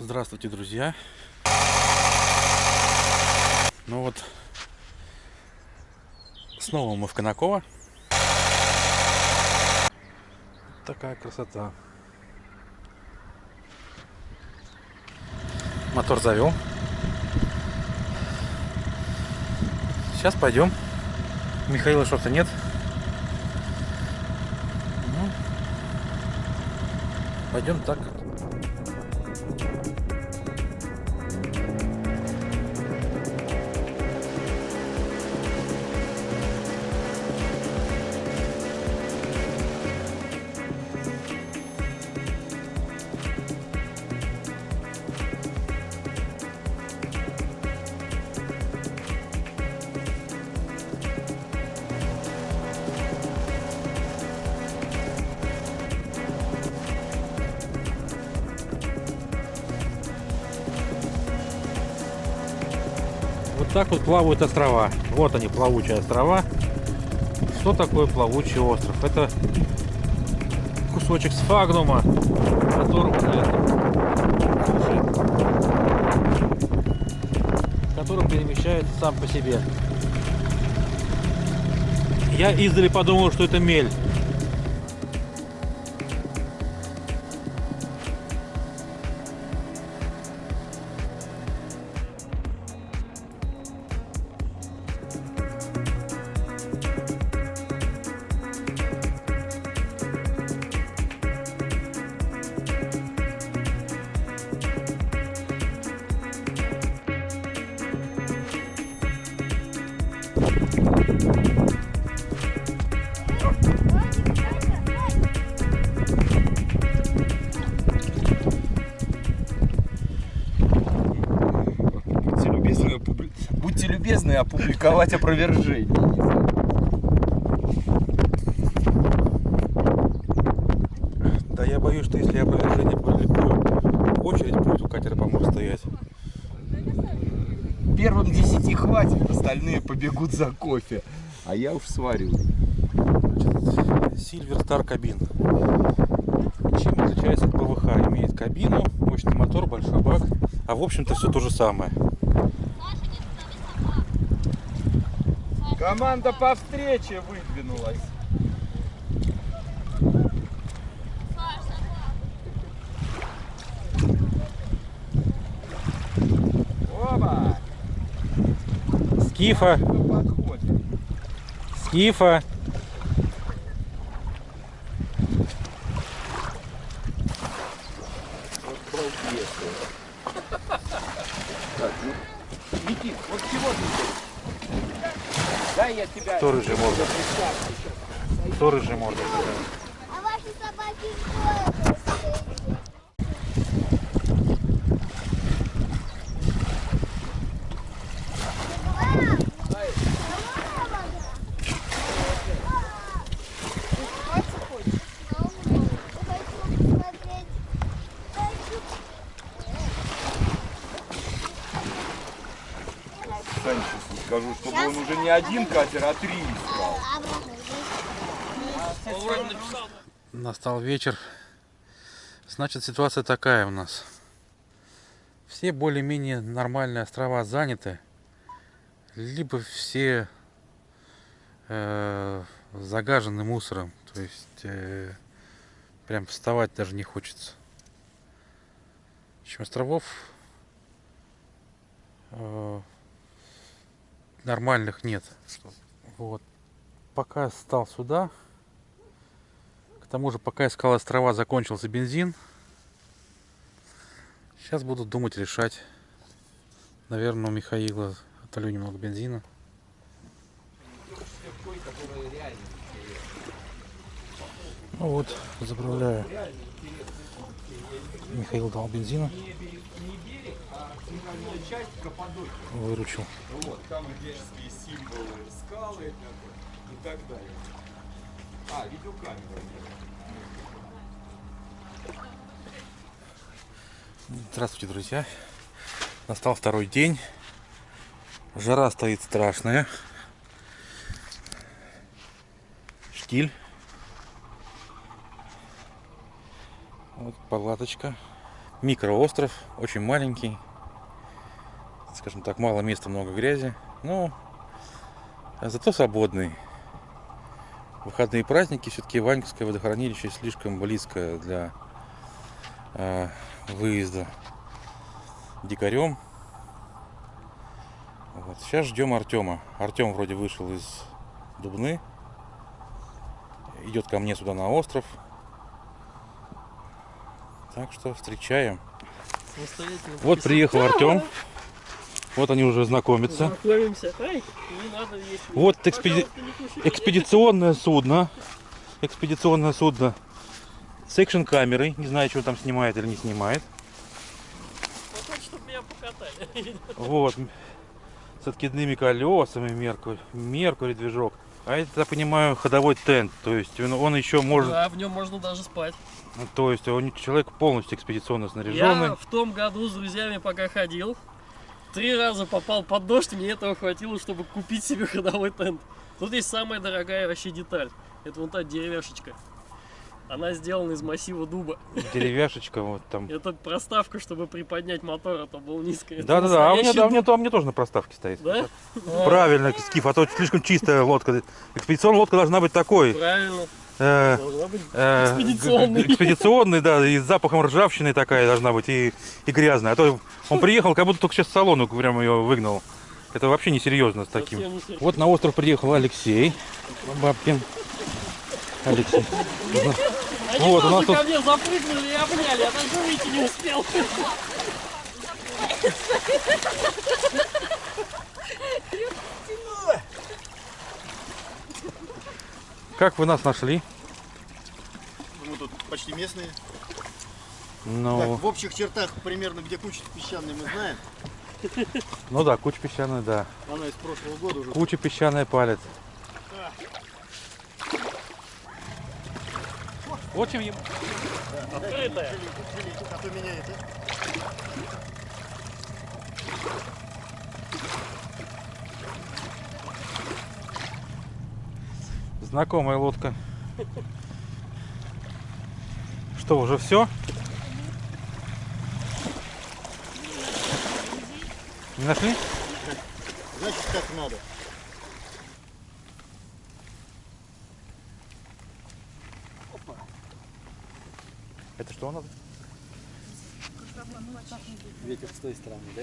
Здравствуйте, друзья. Ну вот, снова мы в Конаково. Такая красота. Мотор завел. Сейчас пойдем. Михаила что-то нет. Ну, пойдем так. Так вот плавают острова. Вот они, плавучие острова. Что такое плавучий остров? Это кусочек сфагнума, которого на который перемещается сам по себе. Я издали подумал, что это мель. Любезны, опубли- Будьте любезны опубликовать опровержение. Да я боюсь, что если опровержение публикую, очередь будет у катера помог стоять. Первым десяти хватит, остальные побегут за кофе. А я уж сварю. Silver Star кабин. Чем отличается от ПВХ? Имеет кабину, мощный мотор, большой бак. А в общем-то все то же самое. Команда по встрече выдвинулась. Оба! Скифа, скифа. Вот балбес. Так, ну, Никит, вот чего ты здесь? Дай я тебя... Кто рыжий морда? Кто рыжий морда? А ваши собаки? Сань, сейчас скажу, чтобы он уже не один катер, а три искал. Настал вечер. Значит, ситуация такая у нас. Все более-менее нормальные острова заняты. Либо все э, загажены мусором. То есть э, прям вставать даже не хочется. Общем, островов э, нормальных нет. Вот. Пока стал сюда, к тому же, пока искал острова, закончился бензин. Сейчас буду думать, решать. Наверное, у Михаила отолю немного бензина. Ну вот, заправляю. Михаил дал бензина. Выручил. Вот, там рижские символы, скалы и так далее. А, видеокамера. Здравствуйте, друзья. Настал второй день. Жара стоит страшная. Штиль. Вот палаточка. Микроостров, очень маленький. Скажем так, мало места, много грязи. Но зато свободный. Выходные праздники, все-таки Ваньковское водохранилище слишком близко для э, выезда дикарем. Вот. Сейчас ждем Артема. Артем вроде вышел из Дубны. Идет ко мне сюда на остров. Так что встречаем. Вот приехал Артем. Вот они уже знакомятся. Знакомимся. Ай, не надо есть. Вот экспеди-. Экспедиционное судно. Экспедиционное судно с экшн камерой. Не знаю, что там снимает или не снимает. Походу, чтобы меня покатали. Вот. С откидными колесами Меркурь. Меркурий движок. А это, я понимаю, ходовой тент. То есть он, он еще может. Да, в нем можно даже спать. То есть он человек полностью экспедиционно снаряженный. Я в том году с друзьями пока ходил, три раза попал под дождь, мне этого хватило, чтобы купить себе ходовой тент. Тут есть самая дорогая вообще деталь. Это вон та деревяшечка. Она сделана из массива дуба. Деревяшечка вот там. Это проставка, чтобы приподнять мотор, а то был низко. Это Да, да, да. А меня, дуб. то- у меня тоже на проставке стоит. Да? Правильно, скиф, а то слишком чистая лодка. Экспедиционная лодка должна быть такой. Правильно. Э, э, Экспедиционный. экспедиционный, да, и с запахом ржавчины такая должна быть, и, и грязная. А то он приехал, как будто только сейчас с салона прям ее выгнал. Это вообще несерьезно с таким. не. Вот на остров приехал Алексей Бабкин. Алексей. Они Вот, у тоже нас тут- ко мне запрыгнули и обняли, я даже выйти не успел. Как вы нас нашли? Мы тут почти местные. Ну, Так, в общих чертах примерно где куча песчаной мы знаем. ну да, куча песчаная, да. Она из прошлого года уже. Куча песчаная палец. Чем ему. Открытая. А то меня это... Знакомая лодка. Что, уже все? Не нашли? Значит, как надо. Это что у нас? Ветер с той стороны, да?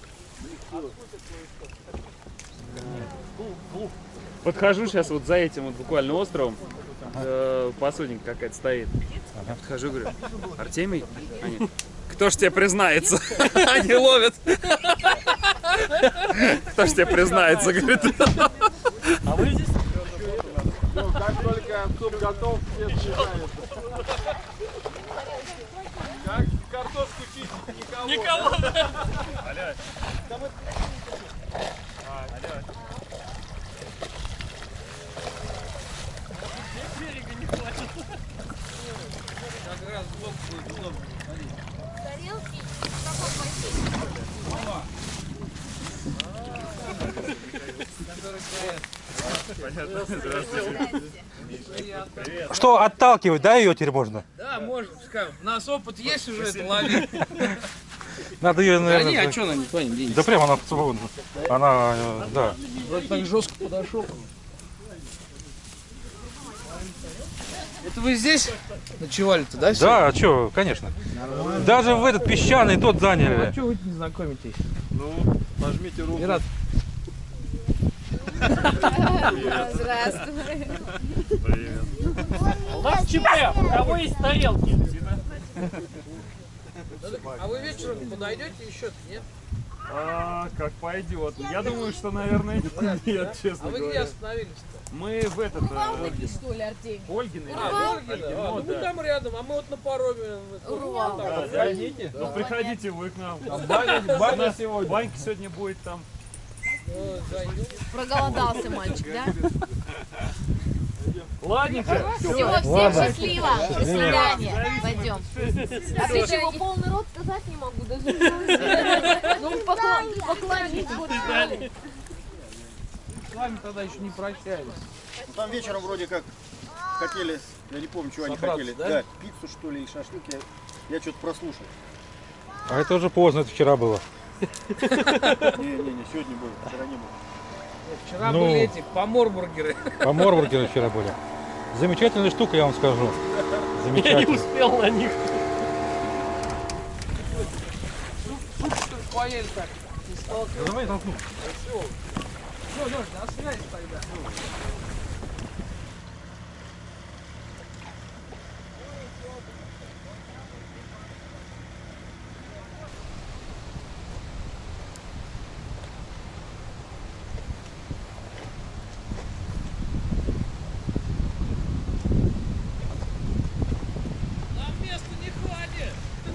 Подхожу сейчас вот за этим вот буквально островом. Э, посудинка какая-то стоит. Я подхожу, говорю, Артемий? Они, кто ж тебе признается? Они ловят. Кто ж тебе признается, говорит. А вы здесь? Никого. Берега не хватит. Тарелки в каком бассейне? что, отталкивать, да, ее теперь можно? Да, можно. У нас опыт есть уже это ловить. Надо ее, Да наверное... не, а что она не тонет, денется? Да прям она свободна. Она, э, да. Вроде так жестко подошел. Это вы здесь ночевали-то, да? Да, а что, конечно. Даже в этот песчаный тот А заняли. что вы не знакомитесь? Нажмите руку. Мират, Здравствуй. У нас ЧП, у кого есть тарелки? А вы вечером подойдете еще нет? А, как пойдет. Я думаю, что, наверное, нет, честно А вы где говоря. остановились-то? Мы в этот... э, Урвалники, что ли, Артемий? Ольгин или Урвал? Ольгин, А, ну ну мы да. там рядом, а мы вот на пароме. Звоните. Ну приходите вы к нам. Баня, сегодня. Банька сегодня будет там. Ну. Проголодался мальчик, да? Ладненько. Все, всем Ладно. счастливо. До свидания. Пойдем. А ты чего, полный рот сказать не могу, даже Ну, покла- поклонись. С вами тогда еще не прощались. Ну, Там вечером вроде как хотели, я не помню, чего они хотели. да? пиццу что ли, и шашлык. Я, я что-то прослушал. А это уже поздно, это вчера было. Не-не-не, сегодня было, вчера не было. Вчера Ну. были эти поморбургеры. По Морбургеру вчера были. Замечательная штука, я вам скажу. Я не успел на них. Поели так? Да давай толкну. Все, Леш, на связи тогда.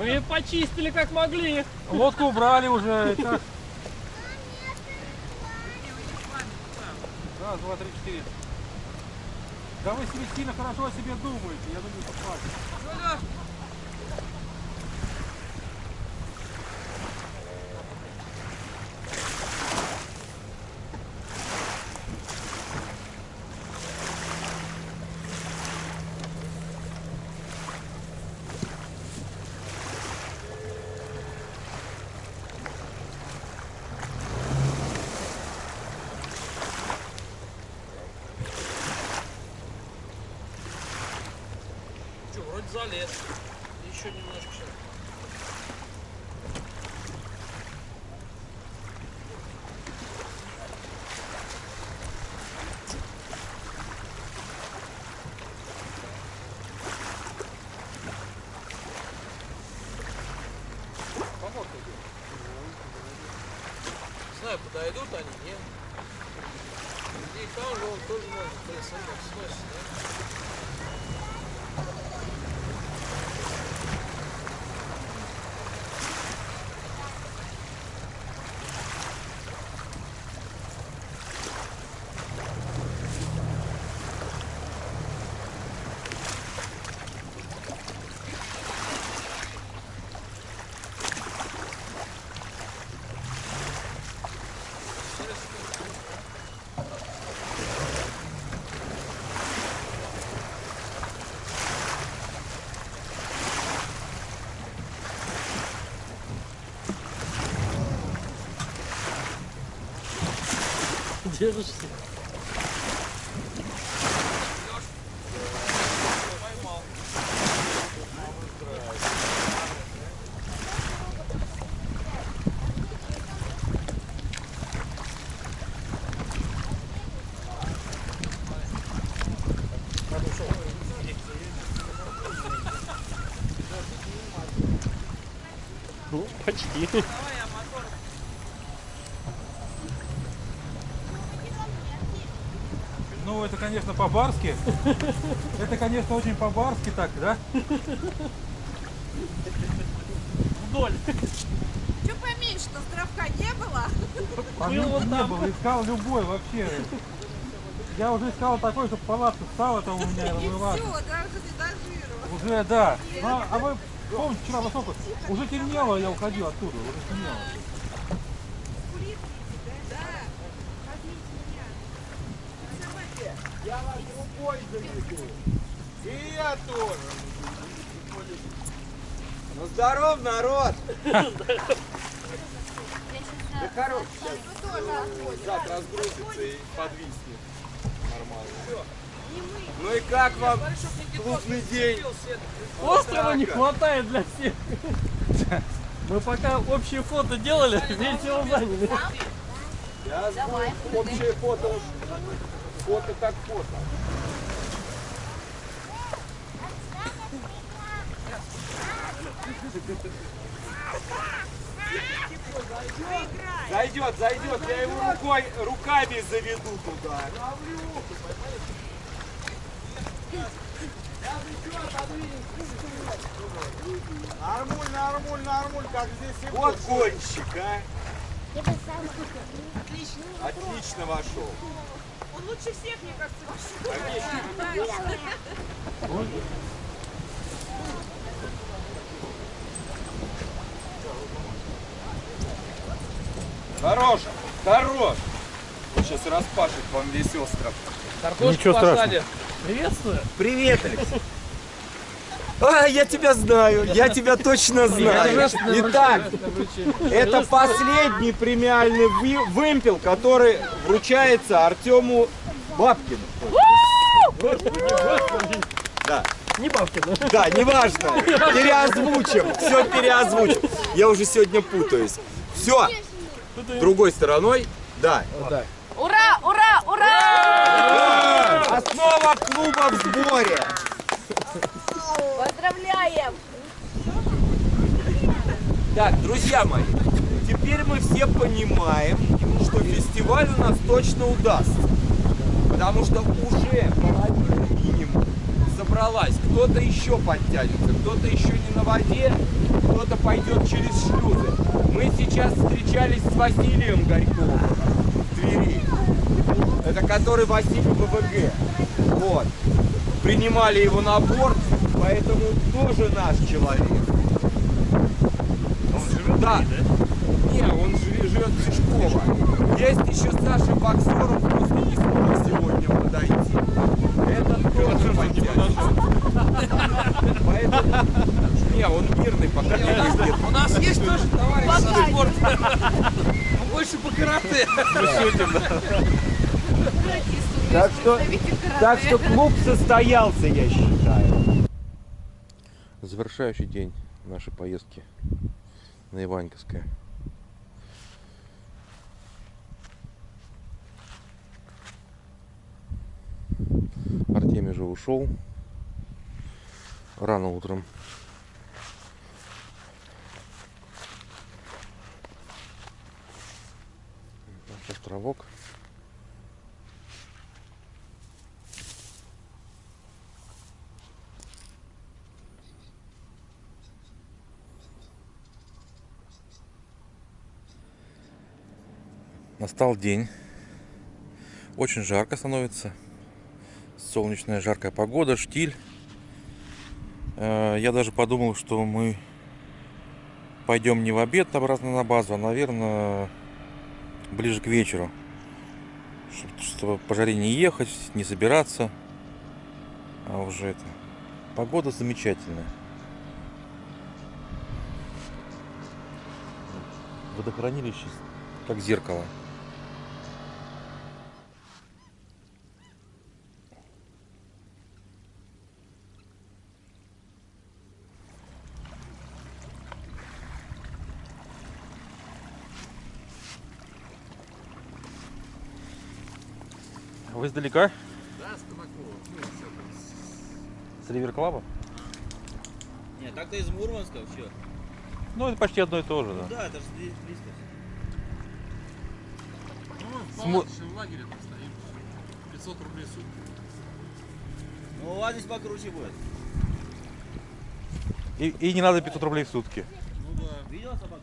Мы почистили как могли. Лодку убрали уже. и так. Раз, два, три, четыре. Да вы себе сильно хорошо о себе думаете. Я думаю, что хватит. Залез. Еще немножко сейчас. Знаю, подойдут они, нет. И там же он тоже может, смотри, сносит, да? Держишься. Ну, почти. Ну, это, конечно, по-барски. Это, конечно, очень по-барски так, да? Вдоль. Что поменьше-то, островка не было? Был вот не было, искал любой вообще. Я уже искал такой, чтобы палатка встала там у меня, И была. все, даже не. Уже, да. Ну, а- вы помните, вчера во сколько? Уже темнело, я уходил оттуда, уже темнело. И я тоже. Ну здоров, народ! Да хорош, зад разгрузится и подвиснет. Нормально. Ну и как вам клубный день? Острова не хватает для всех. Мы пока общее фото делали, весь его заняли. Я знаю, общее фото. Фото как фото. Зайдет, зайдет, я его рукой, руками заведу туда. Нормуль, нормуль, нормуль, как здесь и Вот гонщик, а. Самое. Отлично вошел. Он лучше всех, мне кажется, Хорош, хорош. Он сейчас распашет вам весь остров. Ничего страшного. Приветствую. Привет, Алексей. А, я тебя знаю, я тебя точно знаю. Итак, это последний премиальный вы- вымпел, который вручается Артему Бабкину. Да. Не Бабкина. Да, неважно. Переозвучим. Все переозвучим. Я уже сегодня путаюсь. Все. Другой стороной. Да. Ура, ура, ура! Основа клуба в сборе. Поздравляем! Так, друзья мои, теперь мы все понимаем, что фестиваль у нас точно удастся. Потому что уже половина минимум собралась. Кто-то еще подтянется, кто-то еще не на воде, кто-то пойдет через шлюзы. Мы сейчас встречались с Василием Горьковым в Твери. Это который Василий ВВГ. Вот. Принимали его на борт, поэтому тоже наш человек. Он живет да. Не, он живе- живет в Тишково. Есть еще Саша Боксеров, просто не смог сегодня подойти. Этот тоже подтянется. Поэтому... Не, он мирный, пока не ездит. У нас есть тоже товарищ со спорта. Он больше по карате. Так что, так что клуб состоялся, я считаю. Завершающий день нашей поездки на Иваньковское. Артемий уже ушел рано утром. Наш островок. Настал день. Очень жарко становится. Солнечная жаркая погода, штиль. Э, Я даже подумал, что мы пойдем не в обед обратно на базу, а, наверное, ближе к вечеру. Чтоб- Чтобы по жаре не ехать, не собираться. А уже это. Погода замечательная. Водохранилище как зеркало. Вы издалека? Да, с Табакова. Ну, там. С Ривер Клаба? Нет, так-то из Мурманска вообще. Ну, это почти одно и то же, да. Да, это же здесь близко. Ну, в палаточном лагере там стоим. 500 рублей в сутки. Ну, у вас здесь покруче будет. И, и не надо 500 рублей в сутки. Ну да. Видел собаку?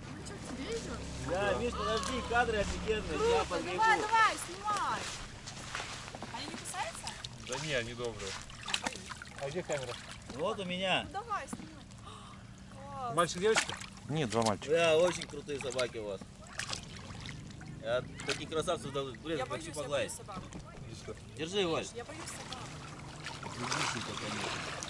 Да, Миш, подожди, кадры офигенные, подбегу. Давай, давай, снимай. Да не, они добрые. А где камера? Вот у меня. Давай, снимай. Мальчик, девочка? Нет, два мальчика. Да, очень крутые собаки у вас. Я таких красавцев дал, блин, Я хочу боюсь, я боюсь погладить. собак. Держи, Валь. Я боюсь собак. Так,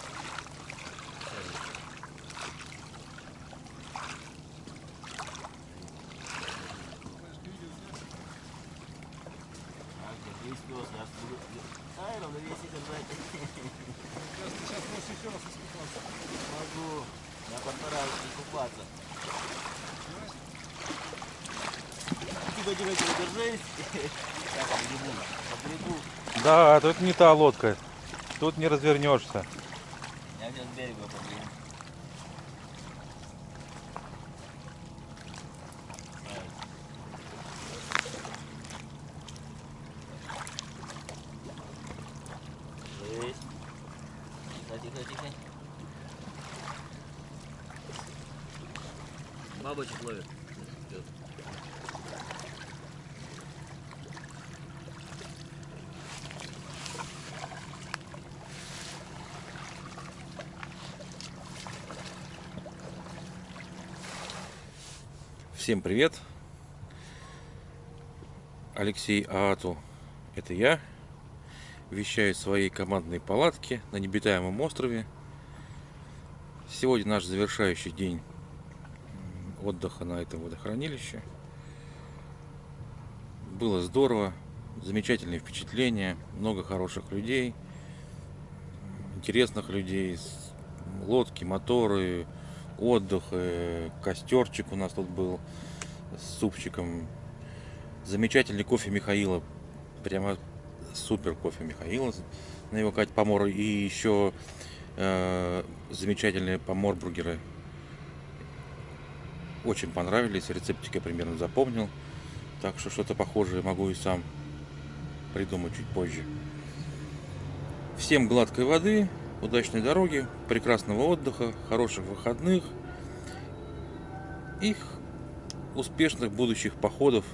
сантиметров держись. Я по грибу, по грибу. Да, тут не та лодка. Тут не развернешься. Я сейчас берега побегу. бабочек ловит. Всем привет! Алексей Аату, это я. Вещаю в своей командной палатке на необитаемом острове. Сегодня наш завершающий день отдыха на этом водохранилище. Было здорово, замечательные впечатления, много хороших людей, интересных людей, лодки, моторы, отдых, э, костерчик у нас тут был с супчиком. Замечательный кофе Михаила. Прямо супер кофе Михаила. На его Кать помор. И еще э, замечательные поморбургеры. Очень понравились. Рецептик я примерно запомнил. Так что что-то похожее могу и сам придумать чуть позже. Всем гладкой воды, удачной дороги, прекрасного отдыха, хороших выходных и успешных будущих походов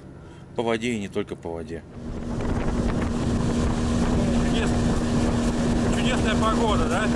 по воде и не только по воде. Чудесная погода, да?